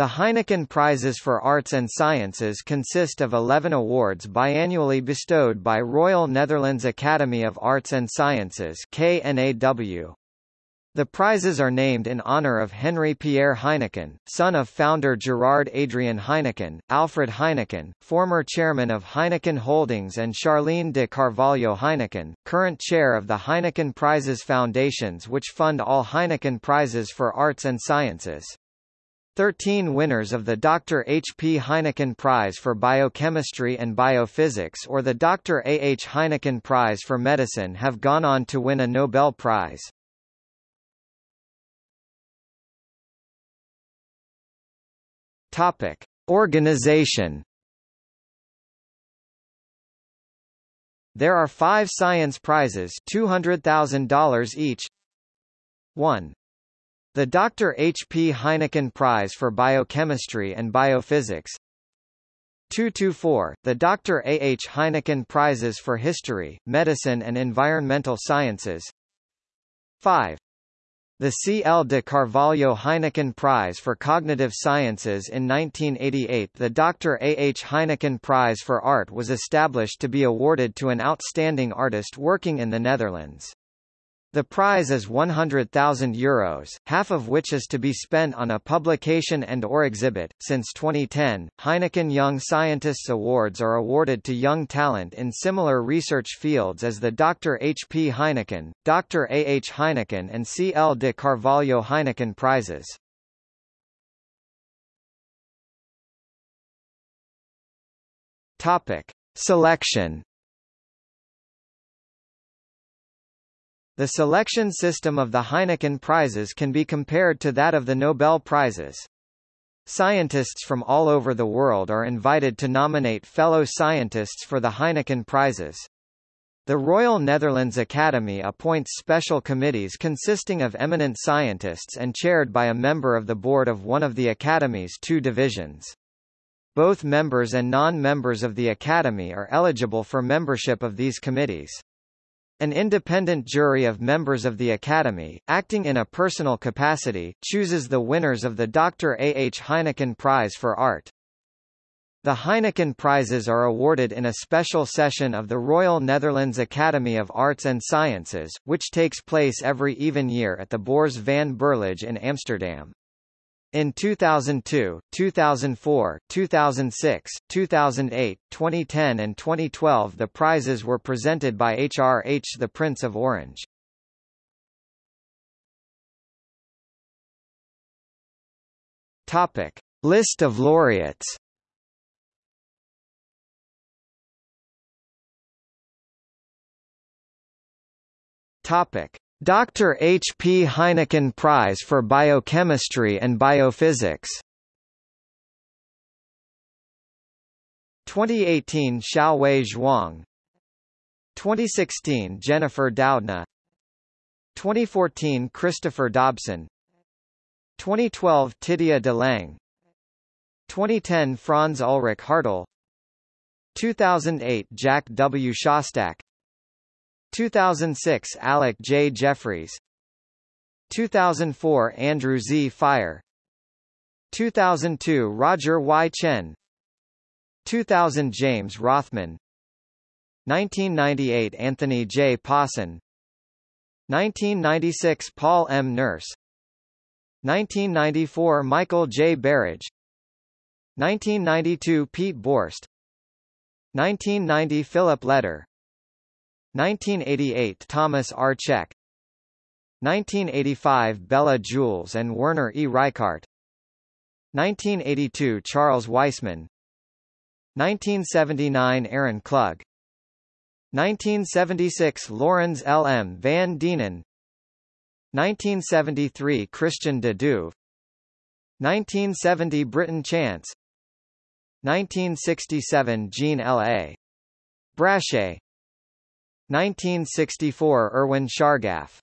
The Heineken Prizes for Arts and Sciences consist of 11 awards biannually bestowed by Royal Netherlands Academy of Arts and Sciences KNAW. The prizes are named in honor of Henry Pierre Heineken, son of founder Gerard Adriaan Heineken, Alfred Heineken, former chairman of Heineken Holdings and Charlene de Carvalho Heineken, current chair of the Heineken Prizes Foundations which fund all Heineken Prizes for Arts and Sciences. Thirteen winners of the Dr. H. P. Heineken Prize for Biochemistry and Biophysics or the Dr. A. H. Heineken Prize for Medicine have gone on to win a Nobel Prize. Topic: Organization. There are five science prizes $200,000 each. 1. The Dr. H. P. Heineken Prize for Biochemistry and Biophysics 224, the Dr. A. H. Heineken Prizes for History, Medicine and Environmental Sciences 5. The C. L. de Carvalho Heineken Prize for Cognitive Sciences in 1988 The Dr. A. H. Heineken Prize for Art was established to be awarded to an outstanding artist working in the Netherlands. The prize is €100,000, Euros, half of which is to be spent on a publication and or exhibit. Since 2010, Heineken Young Scientists Awards are awarded to young talent in similar research fields as the Dr. H. P. Heineken, Dr. A. H. Heineken and C. L. de Carvalho Heineken Prizes. Topic. Selection The selection system of the Heineken Prizes can be compared to that of the Nobel Prizes. Scientists from all over the world are invited to nominate fellow scientists for the Heineken Prizes. The Royal Netherlands Academy appoints special committees consisting of eminent scientists and chaired by a member of the board of one of the Academy's two divisions. Both members and non-members of the Academy are eligible for membership of these committees. An independent jury of members of the Academy, acting in a personal capacity, chooses the winners of the Dr. A. H. Heineken Prize for Art. The Heineken Prizes are awarded in a special session of the Royal Netherlands Academy of Arts and Sciences, which takes place every even year at the Beurs van Berlage in Amsterdam. In 2002, 2004, 2006, 2008, 2010 and 2012 the prizes were presented by HRH the Prince of Orange. Topic. List of laureates Topic. Dr. H. P. Heineken Prize for Biochemistry and Biophysics 2018 Xiaowei Zhuang 2016 Jennifer Doudna 2014 Christopher Dobson 2012 Titia de Lange 2010 Franz Ulrich Hartl 2008 Jack W. Szostak 2006 Alec J. Jeffreys 2004 Andrew Z. Fire 2002 Roger Y. Tsien 2000 James Rothman 1998 Anthony J. Pawson 1996 Paul M. Nurse 1994 Michael J. Berridge 1992 Piet Borst 1990 Philip Leder 1988 Thomas R. Cech 1985 Bela Julesz and Werner E. Reichardt 1982 Charles Weissmann 1979 Aaron Klug 1976 Laurens L. M. van Deenen 1973 Christian de Duve 1970 Britton Chance 1967 Jean L. A. Brachet 1964 Erwin Chargaff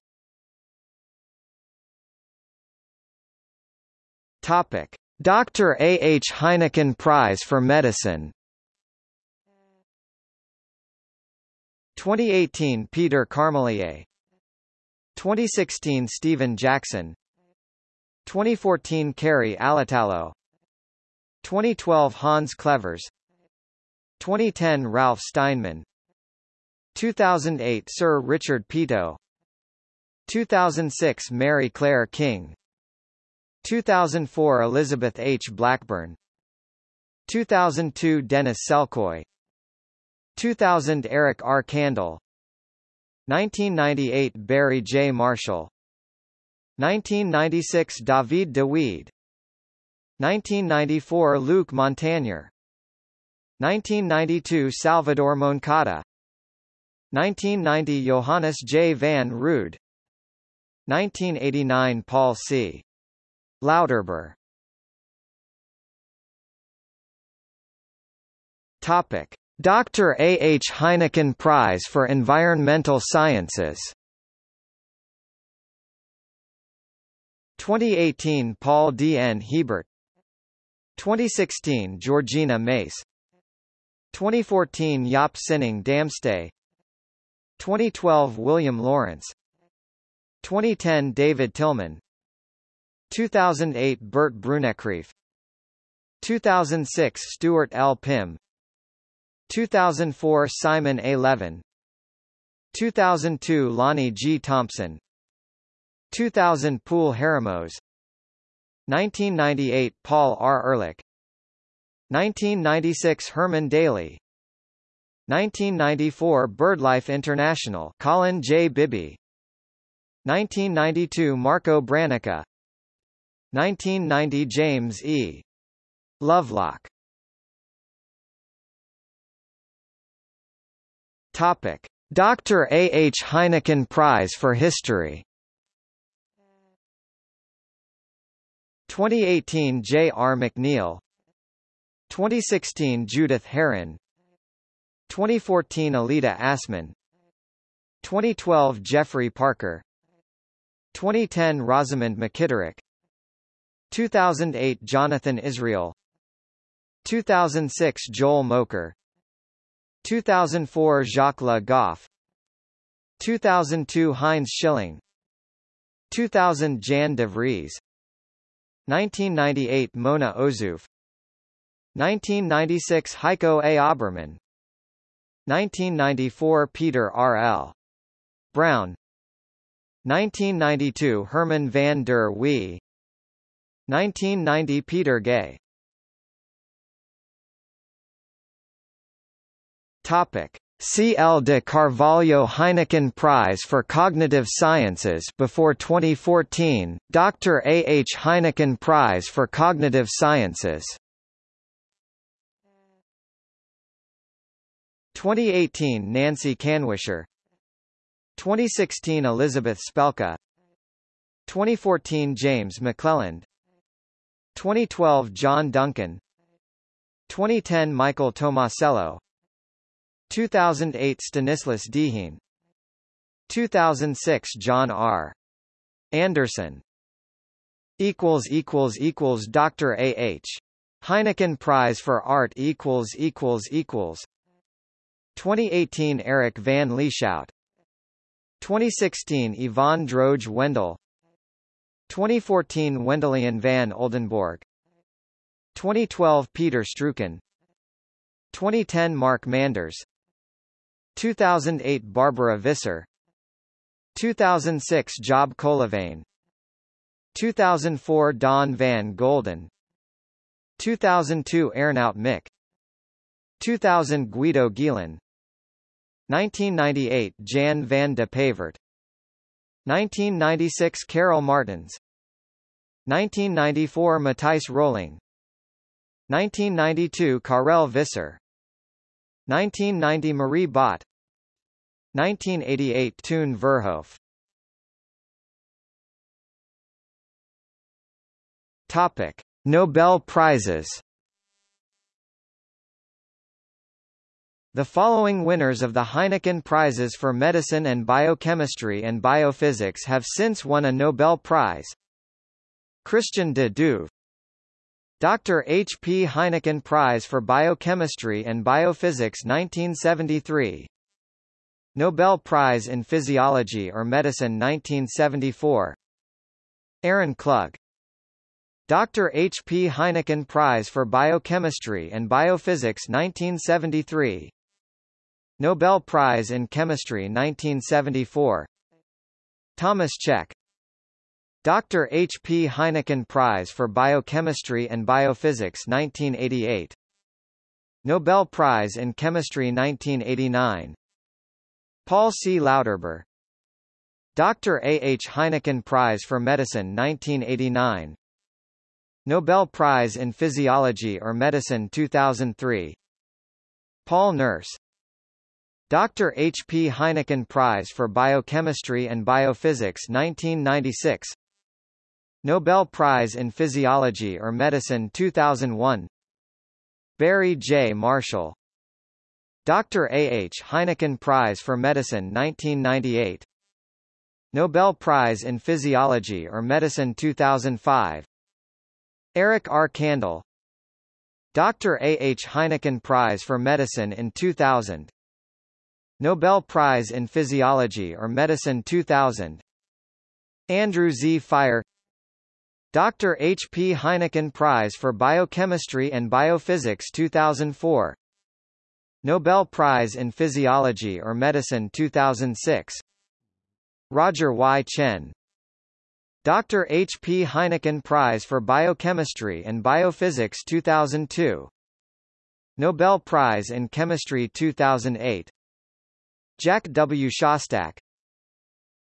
Topic. Dr. A. H. Heineken Prize for Medicine 2018 Peter Carmeliet 2016 Stephen Jackson 2014 Kari Alitalo 2012 Hans Clevers 2010 Ralph Steinman 2008 Sir Richard Peto 2006 Mary Claire King. 2004 Elizabeth H. Blackburn. 2002 Dennis Selkoe 2000 Eric R. Kandel 1998 Barry J. Marshall. 1996 David de Wied. 1994 Luc Montagnier 1992 Salvador Moncada 1990 Johannes J. van Rood 1989 Paul C. Lauterbur Topic. Dr. A. H. Heineken Prize for Environmental Sciences 2018 Paul D. N. Hebert 2016 Georgina Mace 2014 Jaap Sinninghe Damsté 2012 William Laurance. 2010 David Tilman. 2008 Bert Brunekreef 2006 Stuart L. Pimm 2004 Simon A. Levin. 2002 Lonnie G. Thompson. 2000 Poul Harremoos 1998 Paul R. Ehrlich. 1996 Herman Daly 1994 BirdLife International Colin J. Bibby 1992 Marco Branica 1990 James E. Lovelock Topic. Dr. A. H. Heineken Prize for History 2018 J. R. McNeill 2016 Judith Herrin 2014 Aleida Assmann 2012 Geoffrey Parker. 2010 Rosamund McKitterick. 2008 Jonathan Israel. 2006 Joel Mokyr. 2004 Jacques Le Goff 2002 Heinz Schilling. 2000 Jan de Vries. 1998 Mona Ozouf. 1996 Heiko A. Oberman 1994 Peter R. L. Brown 1992 Herman van der Wee 1990 Peter Gay Topic. C. L. de Carvalho Heineken Prize for Cognitive Sciences before 2014, Dr. A. H. Heineken Prize for Cognitive Sciences 2018 Nancy Kanwisher. 2016 Elizabeth Spelke. 2014 James McClelland. 2012 John Duncan. 2010 Michael Tomasello. 2008 Stanislas Dehaene. 2006 John R. Anderson. equals equals equals Dr. A H. Heineken Prize for Art equals equals equals 2018 Erik van Lieshout 2016 Yvonne Dröge Wendel 2014 Wendelien van Oldenborgh. 2012 Peter Struycken. 2010 Mark Manders. 2008 Barbara Visser. 2006 Job Koelewijn 2004 Daan van Golden. 2002 Arnout Mik. 2000 Guido Geelen 1998 Jan van de Pavert. 1996 Karel Martens 1994 Matthijs Röling. 1992 Karel Visser. 1990 Marie Bott. 1988 Toon Verhoef. Topic Nobel Prizes The following winners of the Heineken Prizes for Medicine and Biochemistry and Biophysics have since won a Nobel Prize. Christian de Duve Dr. H. P. Heineken Prize for Biochemistry and Biophysics 1973 Nobel Prize in Physiology or Medicine 1974 Aaron Klug Dr. H. P. Heineken Prize for Biochemistry and Biophysics 1973 Nobel Prize in Chemistry 1974 Thomas Cech Dr. H. P. Heineken Prize for Biochemistry and Biophysics 1988 Nobel Prize in Chemistry 1989 Paul C. Lauterbur Dr. A. H. Heineken Prize for Medicine 1989 Nobel Prize in Physiology or Medicine 2003 Paul Nurse Dr. H. P. Heineken Prize for Biochemistry and Biophysics 1996 Nobel Prize in Physiology or Medicine 2001 Barry J. Marshall Dr. A. H. Heineken Prize for Medicine 1998 Nobel Prize in Physiology or Medicine 2005 Eric R. Kandel Dr. A. H. Heineken Prize for Medicine in 2000 Nobel Prize in Physiology or Medicine 2000 Andrew Z. Fire Dr. H. P. Heineken Prize for Biochemistry and Biophysics 2004 Nobel Prize in Physiology or Medicine 2006 Roger Y. Tsien Dr. H. P. Heineken Prize for Biochemistry and Biophysics 2002 Nobel Prize in Chemistry 2008 Jack W. Szostak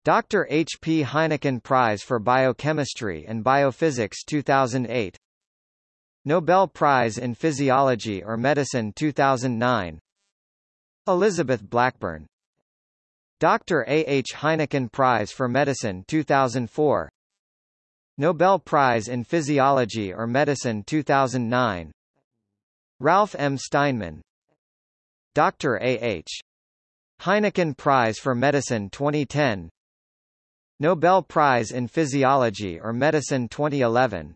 Dr. H. P. Heineken Prize for Biochemistry and Biophysics 2008 Nobel Prize in Physiology or Medicine 2009 Elizabeth Blackburn Dr. A. H. Heineken Prize for Medicine 2004 Nobel Prize in Physiology or Medicine 2009 Ralph M. Steinman Dr. A. H. Heineken Prize for Medicine 2010 Nobel Prize in Physiology or Medicine 2011